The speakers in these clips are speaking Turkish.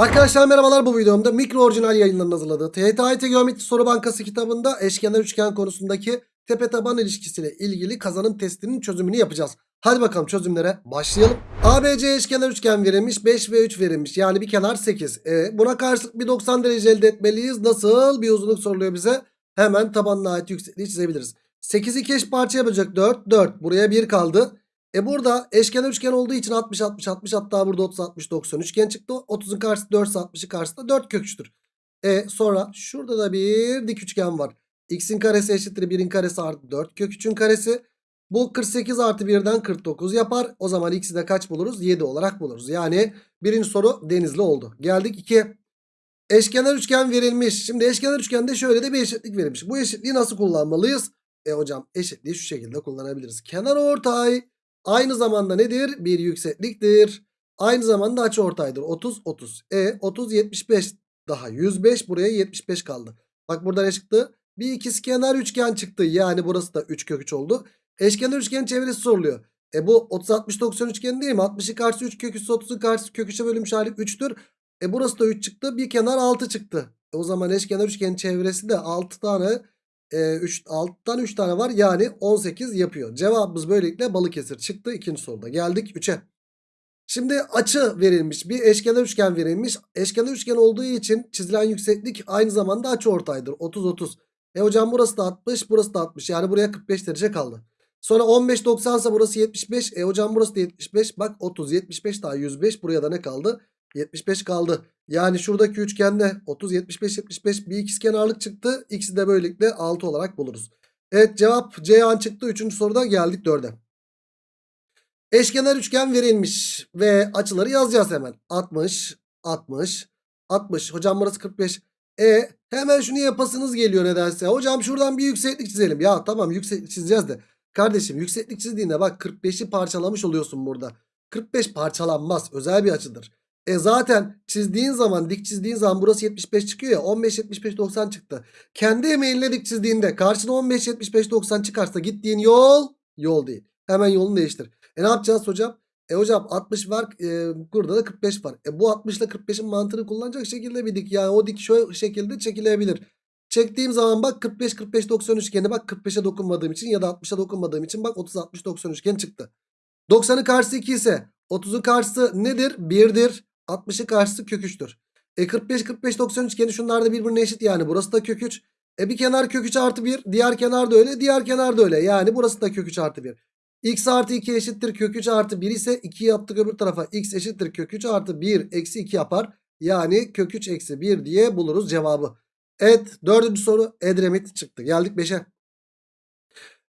Arkadaşlar merhabalar bu videomda mikro orijinal yayınlarının hazırladığı TYT Geometri Soru Bankası kitabında eşkenar üçgen konusundaki tepe taban ilişkisiyle ilgili kazanım testinin çözümünü yapacağız. Hadi bakalım çözümlere başlayalım. ABC eşkenar üçgen verilmiş 5 ve 3 verilmiş yani bir kenar 8. E, buna karşılık bir 90 derece elde etmeliyiz. Nasıl bir uzunluk soruluyor bize? Hemen tabanına ait yüksekliği çizebiliriz. 8'i iki eş parça yapacak 4 4 buraya 1 kaldı. E burada eşkenar üçgen olduğu için 60 60 60 hatta burada 30 60 90 üçgen çıktı. 30'un karşısı 4 60'ı karşısında 4 kök. E sonra şurada da bir dik üçgen var. X'in karesi eşittir 1'in karesi artı 4 kök 3'ün karesi. Bu 48 artı 1'den 49 yapar. O zaman x'i de kaç buluruz? 7 olarak buluruz. Yani birinci soru denizli oldu. Geldik 2'ye. Eşkenar üçgen verilmiş. Şimdi eşkenar üçgende şöyle de bir eşitlik verilmiş. Bu eşitliği nasıl kullanmalıyız? E hocam eşitliği şu şekilde kullanabiliriz. Kenar ortay aynı zamanda nedir? Bir yüksekliktir. Aynı zamanda açı ortaydır. 30 30. E 30 75 daha 105 buraya 75 kaldı. Bak burada ne çıktı? Bir ikizkenar üçgen çıktı. Yani burası da 3 kök 3 oldu. Eşkenar üçgenin çevresi soruluyor. E bu 30 60 90 üçgen değil mi? 60'ın karşısı 3 kök üssü 30'un karşısı kök 3'e bölünmüş hali 3'tür. E burası da 3 çıktı. Bir kenar 6 çıktı. E o zaman eşkenar üçgenin çevresi de 6 tane e, 3, 6'dan 3 tane var. Yani 18 yapıyor. Cevabımız böylelikle Balıkesir çıktı. ikinci soruda. Geldik 3'e. Şimdi açı verilmiş. Bir eşkenar üçgen verilmiş. Eşkenar üçgen olduğu için çizilen yükseklik aynı zamanda açı ortaydır. 30 30. E hocam burası da 60, burası da 60. Yani buraya 45 derece kaldı. Sonra 15 90 ise burası 75. E hocam burası da 75. Bak 30 75 daha 105. Buraya da ne kaldı? 75 kaldı. Yani şuradaki üçgende 30 75 75 bir ikizkenarlık çıktı. X'i de böylelikle 6 olarak buluruz. Evet cevap Ceyhan çıktı. Üçüncü soruda geldik 4'e. Eşkenar üçgen verilmiş ve açıları yazacağız hemen. 60 60 60 hocam burası 45. E hemen şunu yapasınız geliyor nedense. Hocam şuradan bir yükseklik çizelim. Ya tamam yükseklik çizeceğiz de. Kardeşim yükseklik çizdiğinde bak 45'i parçalamış oluyorsun burada. 45 parçalanmaz. Özel bir açıdır. E zaten çizdiğin zaman dik çizdiğin zaman burası 75 çıkıyor ya 15 75 90 çıktı. Kendi emeğinle dik çizdiğinde karşına 15 75 90 çıkarsa gittiğin yol yol değil. Hemen yolunu değiştir. E ne yapacağız hocam? E hocam 60 var e, burada da 45 var. E bu 60 ile 45'in mantığını kullanacak şekilde bir dik. Yani o dik şu şekilde çekilebilir. Çektiğim zaman bak 45 45 90 üçgeni bak 45'e dokunmadığım için ya da 60'a dokunmadığım için bak 30 60 90 üçgen çıktı. 90'ın karşısı 2 ise 30'un karşısı nedir? 1'dir. 60'ın karşısı kök 3'tür. E 45 45 90 üçgeni şunlar da birbirine eşit yani. Burası da kök 3. E bir kenar kök 3 artı 1. Diğer kenar da öyle. Diğer kenar da öyle. Yani burası da kök 3 artı 1. X artı 2 eşittir kök 3 artı 1 ise 2 yaptık öbür tarafa. X eşittir kök 3 artı 1 eksi 2 yapar. Yani kök 3 eksi 1 diye buluruz cevabı. Evet dördüncü soru Edremit çıktı. Geldik 5'e.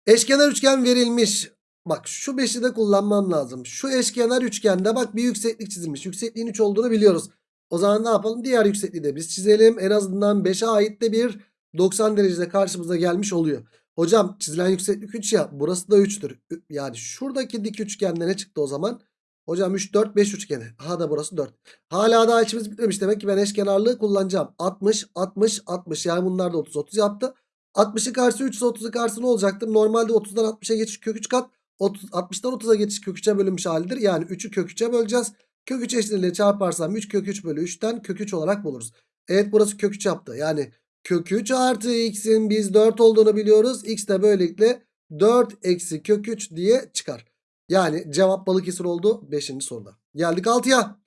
Eşkenar üçgen verilmiş. Bak şu 5'i de kullanmam lazım. Şu eşkenar üçgende bak bir yükseklik çizilmiş. Yüksekliğin 3 olduğunu biliyoruz. O zaman ne yapalım? Diğer yüksekliği de biz çizelim. En azından 5'e ait de bir 90 derecede karşımıza gelmiş oluyor. Hocam çizilen yükseklik 3 ya. Burası da 3'tür. Yani şuradaki dik üçgende ne çıktı o zaman? Hocam 3, 4, 5 üçgeni. Ha da burası 4. Hala daha içimiz bitmemiş. Demek ki ben eşkenarlığı kullanacağım. 60, 60, 60. Yani bunlar da 30, 30 yaptı. 60'ın karşısı 3 ise 30'un karşısı ne olacaktır? Normalde 30'dan 60'a geçiş kök 3 kat. 30, 60'dan 30'a geçiş kök 3'e bölünmüş halidir. Yani 3'ü kök 3'e böleceğiz. Kök 3 eşitliğiyle çarparsam 3 kök 3 bölü 3'ten kök 3 olarak buluruz. Evet burası kök 3 yaptı. Yani kök 3 artı x'in biz 4 olduğunu biliyoruz. x de böylelikle 4 eksi kök 3 diye çıkar. Yani cevap Balıkesir oldu 5. soruda. Geldik 6'ya.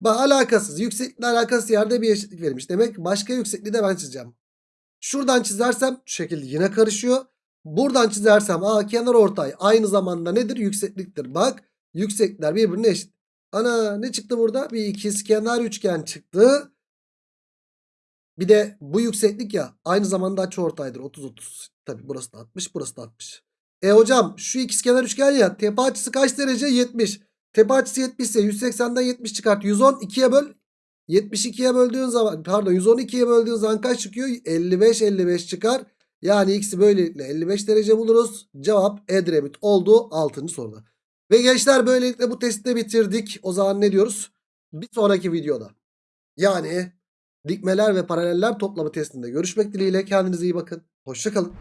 Bak alakasız. Yükseklikle alakasız yerde bir eşitlik verilmiş. Demek başka yüksekliği de ben çizeceğim. Şuradan çizersem şu şekilde yine karışıyor. Buradan çizersem aa kenar ortay aynı zamanda nedir? Yüksekliktir. Bak yükseklikler birbirine eşit. Ana ne çıktı burada? Bir ikizkenar üçgen çıktı. Bir de bu yükseklik ya aynı zamanda açıortaydır 30 30. Tabi burası da 60 burası da 60. E hocam şu ikizkenar üçgen ya tepe açısı kaç derece? 70. Tepe açısı 70 ise 180'den 70 çıkart. 110 2'ye böl. 72'ye böldüğün zaman pardon 112'ye böldüğün zaman kaç çıkıyor? 55 55 çıkar. Yani x'i böylelikle 55 derece buluruz. Cevap Edremit oldu 6. soruda. Ve gençler böylelikle bu testi de bitirdik. O zaman ne diyoruz? Bir sonraki videoda. Yani dikmeler ve paraleller toplamı testinde görüşmek dileğiyle. Kendinize iyi bakın. Hoşçakalın.